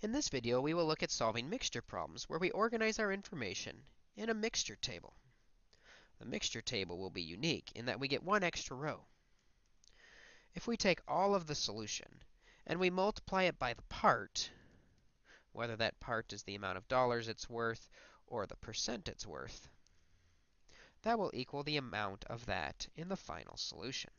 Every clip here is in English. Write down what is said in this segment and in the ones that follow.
In this video, we will look at solving mixture problems where we organize our information in a mixture table. The mixture table will be unique in that we get one extra row. If we take all of the solution and we multiply it by the part, whether that part is the amount of dollars it's worth or the percent it's worth, that will equal the amount of that in the final solution.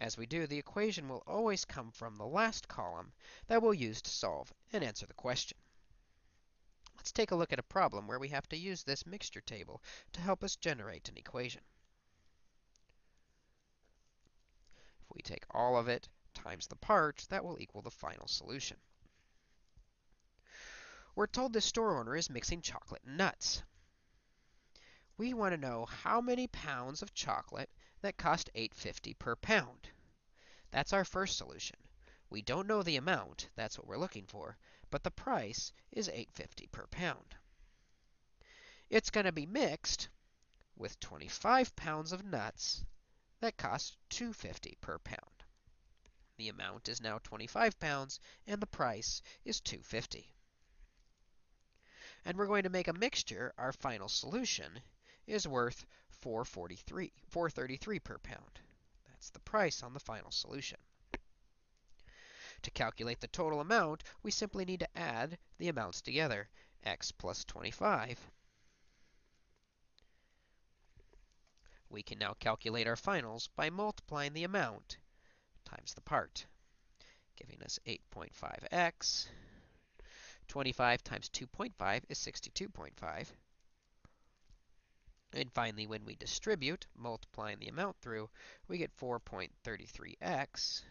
As we do, the equation will always come from the last column that we'll use to solve and answer the question. Let's take a look at a problem where we have to use this mixture table to help us generate an equation. If we take all of it times the part, that will equal the final solution. We're told the store owner is mixing chocolate and nuts. We want to know how many pounds of chocolate that cost 8.50 per pound. That's our first solution. We don't know the amount, that's what we're looking for, but the price is 8.50 per pound. It's going to be mixed with 25 pounds of nuts that cost 2.50 per pound. The amount is now 25 pounds and the price is 2.50. And we're going to make a mixture, our final solution is worth 443, 433 per pound. That's the price on the final solution. To calculate the total amount, we simply need to add the amounts together. x plus 25. We can now calculate our finals by multiplying the amount times the part, giving us 8.5x. 25 times 2.5 is 62.5. And finally, when we distribute, multiplying the amount through, we get 4.33x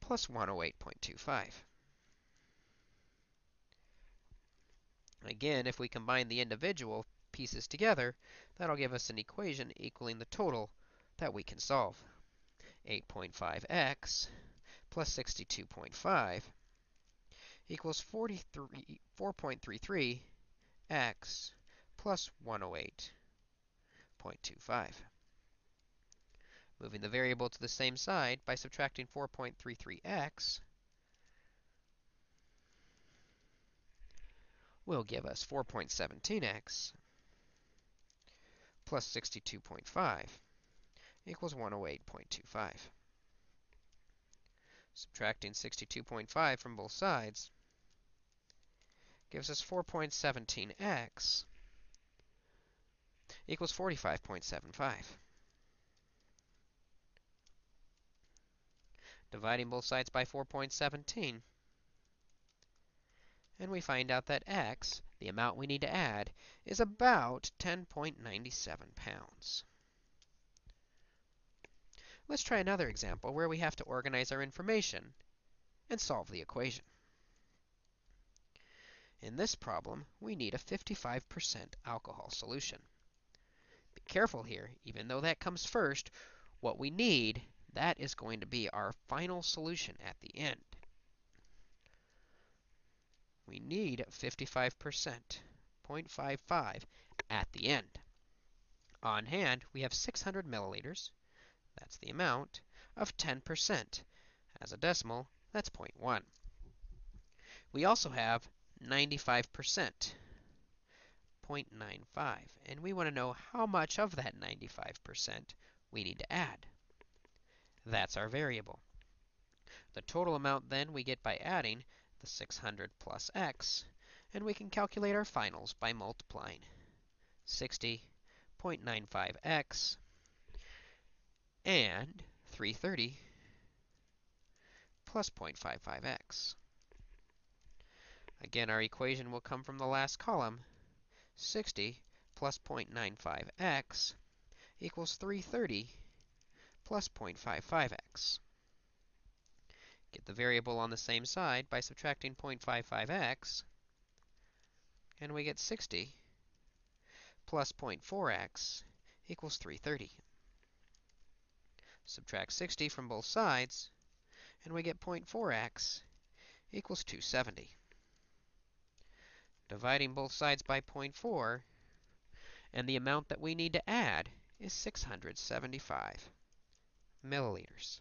plus 108.25. Again, if we combine the individual pieces together, that'll give us an equation equaling the total that we can solve. 8.5x plus 62.5 equals 4.33x plus 108.25. Moving the variable to the same side by subtracting 4.33x will give us 4.17x plus 62.5 equals 108.25. Subtracting 62.5 from both sides gives us 4.17x equals 45.75. Dividing both sides by 4.17. And we find out that x, the amount we need to add, is about 10.97 pounds. Let's try another example where we have to organize our information and solve the equation. In this problem, we need a 55% alcohol solution careful here. Even though that comes first, what we need, that is going to be our final solution at the end. We need 55%, 0.55 at the end. On hand, we have 600 milliliters, that's the amount, of 10%. As a decimal, that's 0.1. We also have 95%, 0.95. And we want to know how much of that 95% we need to add. That's our variable. The total amount then we get by adding the 600 plus x, and we can calculate our finals by multiplying 60.95x and 330 plus 0.55x. Again, our equation will come from the last column, 60 plus 0.95x equals 330 plus 0.55x. Get the variable on the same side by subtracting 0.55x, and we get 60 plus 0.4x equals 330. Subtract 60 from both sides, and we get 0.4x equals 270 dividing both sides by 0.4, and the amount that we need to add is 675 milliliters.